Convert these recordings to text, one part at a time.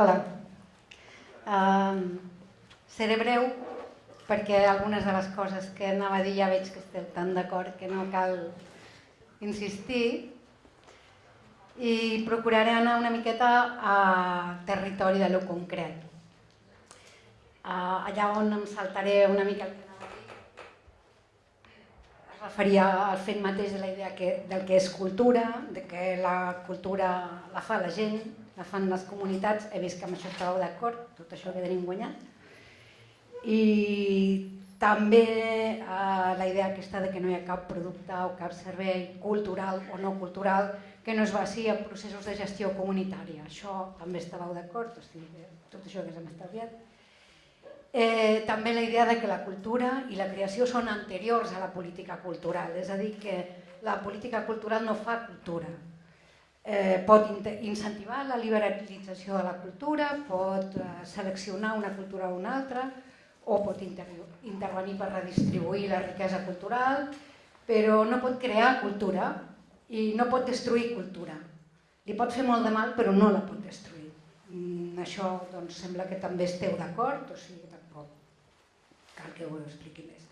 Hola. Um, seré breu perquè algunes de les coses que anava a dir ja veig que esteu tan d'acord que no cal insistir i procuraré anar una miqueta a territori de lo concret. Uh, allà on em saltaré una mica el que anava a dir, es referia al fet mateix de la idea que, del que és cultura, de que la cultura la fa la gent, la fan les comunitats, he vist que amb això estàveu d'acord, tot això que tenim guanyat. I també eh, la idea aquesta de que no hi ha cap producte o cap servei cultural o no cultural que no es basi en processos de gestió comunitària. Això també estàveu d'acord, o sigui, tot això que s'hem estalviat. Eh, també la idea de que la cultura i la creació són anteriors a la política cultural, és a dir, que la política cultural no fa cultura, eh, pot incentivar la liberalització de la cultura, pot eh, seleccionar una cultura o una altra, o pot inter intervenir per redistribuir la riquesa cultural, però no pot crear cultura i no pot destruir cultura. Li pot fer molt de mal, però no la pot destruir. Mm, això doncs, sembla que també esteu d'acord, o sigui, tampoc cal que ho expliqui més.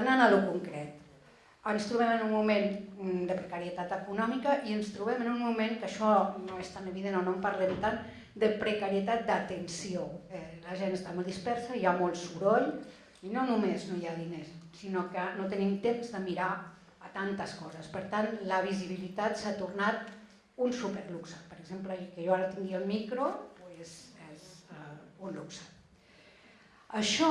Anant a lo concret, ens trobem en un moment mm, de precarietat econòmica i ens trobem en un moment que això no és tan evident o no en parlem tant, de precarietat d'atenció. Eh, la gent està molt dispersa, hi ha molt soroll i no només no hi ha diners, sinó que no tenim temps de mirar a tantes coses. Per tant, la visibilitat s'ha tornat un superluxe. Per exemple, que jo ara tingui el micro pues, és uh, un luxe. Això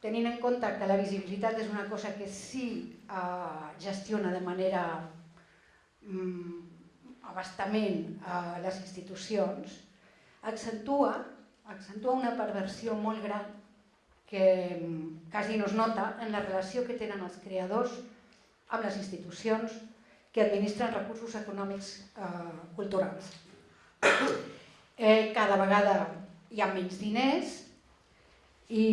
tenint en compte que la visibilitat és una cosa que sí eh, gestiona de manera mm, abastament eh, les institucions, accentua, accentua una perversió molt gran que mm, quasi no es nota en la relació que tenen els creadors amb les institucions que administren recursos econòmics eh, culturals. Eh, cada vegada hi ha menys diners i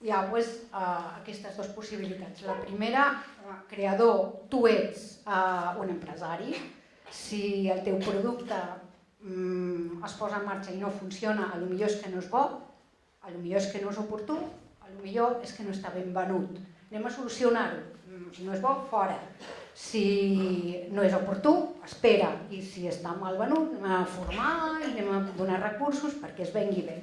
hi ha pues, uh, aquestes dues possibilitats. La primera, uh, creador, tu ets uh, un empresari, si el teu producte um, es posa en marxa i no funciona, a lo millor és que no és bo, a lo millor és que no és oportú, a lo millor és que no està ben venut. Anem a solucionar-ho. Mm, si no és bo, fora. Si no és oportú, espera. I si està mal venut, anem a formar i anem a donar recursos perquè es vengui bé.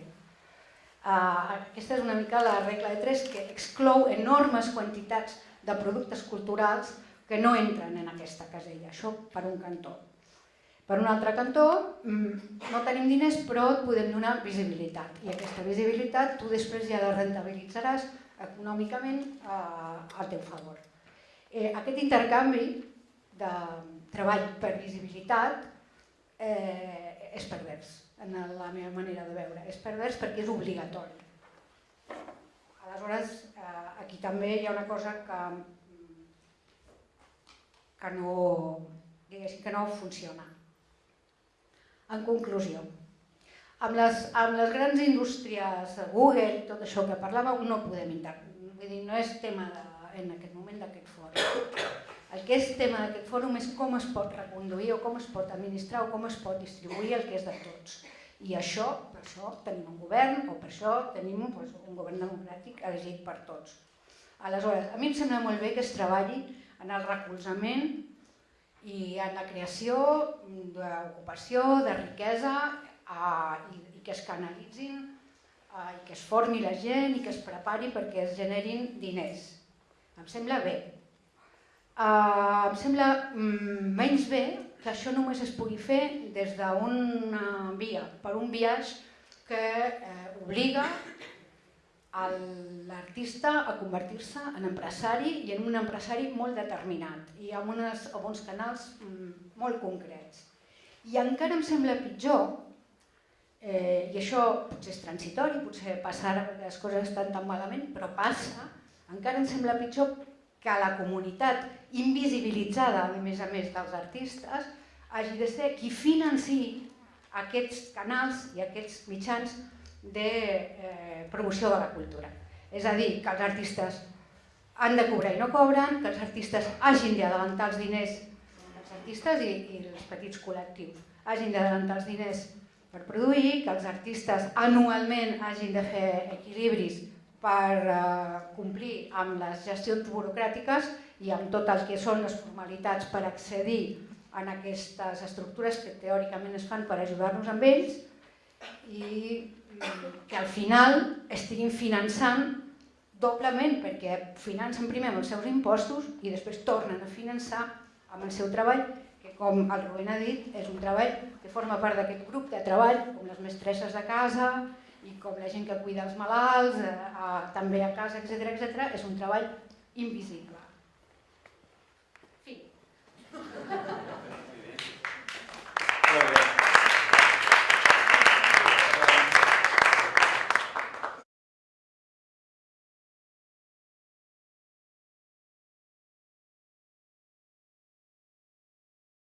Aquesta és una mica la regla de tres que exclou enormes quantitats de productes culturals que no entren en aquesta casella. Això per un cantó. Per un altre cantó, mm, no tenim diners però et podem donar visibilitat i aquesta visibilitat tu després ja la rentabilitzaràs econòmicament eh, al teu favor. Eh, aquest intercanvi de treball per visibilitat eh, és pervers en la meva manera de veure. És pervers perquè és obligatori. Aleshores, eh, aquí també hi ha una cosa que, que, no, que no funciona. En conclusió, amb les, amb les grans indústries, Google i tot això que parlàveu, no podem intervenir. Vull dir, no és tema de, en aquest moment d'aquest fòrum. És tema d'aquest fòrum és com es pot reconduir o com es pot administrar o com es pot distribuir el que és de tots. I això, per això tenim un govern o per això tenim doncs, un govern democràtic elegit per tots. Aleshores, a mi em sembla molt bé que es treballi en el recolzament i en la creació d'ocupació, de riquesa i, que es canalitzin i que es formi la gent i que es prepari perquè es generin diners. Em sembla bé, Em sembla mm, menys bé que això només es pugui fer des d'una via, per un viatge que eh, obliga l'artista a convertir-se en empresari i en un empresari molt determinat i amb, unes, amb uns canals mm, molt concrets. I encara em sembla pitjor, eh, i això potser és transitori, potser passa ara perquè les coses estan tan malament, però passa, encara em sembla pitjor que la comunitat invisibilitzada, a més a més dels artistes, hagi de ser qui financi aquests canals i aquests mitjans de eh, promoció de la cultura. És a dir, que els artistes han de cobrar i no cobren, que els artistes hagin d'adelantar els diners, els artistes i, i els petits col·lectius, hagin d'adelantar els diners per produir, que els artistes anualment hagin de fer equilibris per eh, complir amb les gestions burocràtiques i amb tot el que són les formalitats per accedir en aquestes estructures que teòricament es fan per ajudar-nos amb ells i mm, que al final estiguin finançant doblement perquè financen primer amb els seus impostos i després tornen a finançar amb el seu treball, que com el Rubén ha dit, és un treball que forma part d'aquest grup de treball, com les mestresses de casa i com la gent que cuida els malalts, eh, a, també a casa, etc etc, és un treball invisible. Fi.